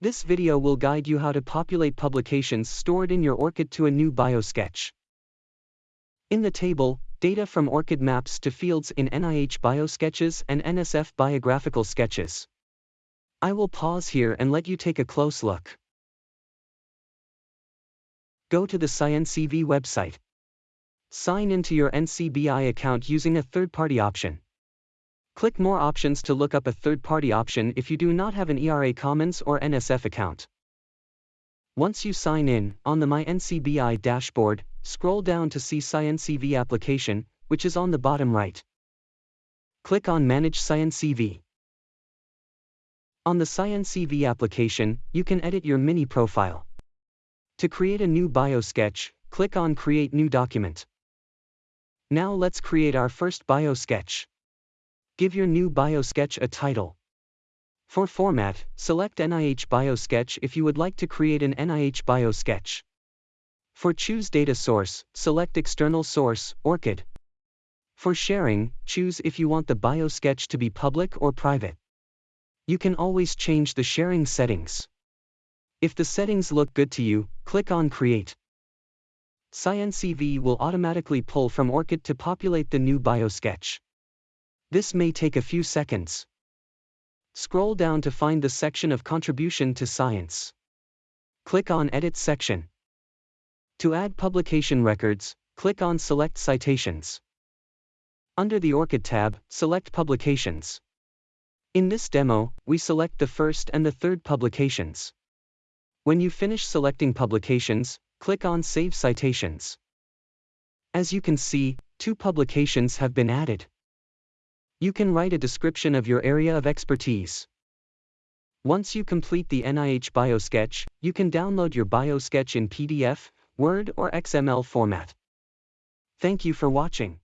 This video will guide you how to populate publications stored in your ORCID to a new biosketch. In the table, data from ORCID maps to fields in NIH biosketches and NSF biographical sketches. I will pause here and let you take a close look. Go to the SciNCV website. Sign into your NCBI account using a third-party option. Click More Options to look up a third-party option if you do not have an ERA Commons or NSF account. Once you sign in, on the My NCBI dashboard, scroll down to see SciNCV application, which is on the bottom right. Click on Manage SciNCV. On the SciNCV application, you can edit your mini profile. To create a new biosketch, click on Create New Document. Now let's create our first biosketch. Give your new biosketch a title. For format, select NIH Biosketch if you would like to create an NIH Biosketch. For choose data source, select external source, ORCID. For sharing, choose if you want the biosketch to be public or private. You can always change the sharing settings. If the settings look good to you, click on Create. SciNCV will automatically pull from ORCID to populate the new biosketch. This may take a few seconds. Scroll down to find the section of Contribution to Science. Click on Edit section. To add publication records, click on Select Citations. Under the ORCID tab, select Publications. In this demo, we select the first and the third publications. When you finish selecting publications, click on Save Citations. As you can see, two publications have been added. You can write a description of your area of expertise. Once you complete the NIH BioSketch, you can download your BioSketch in PDF, Word or XML format. Thank you for watching.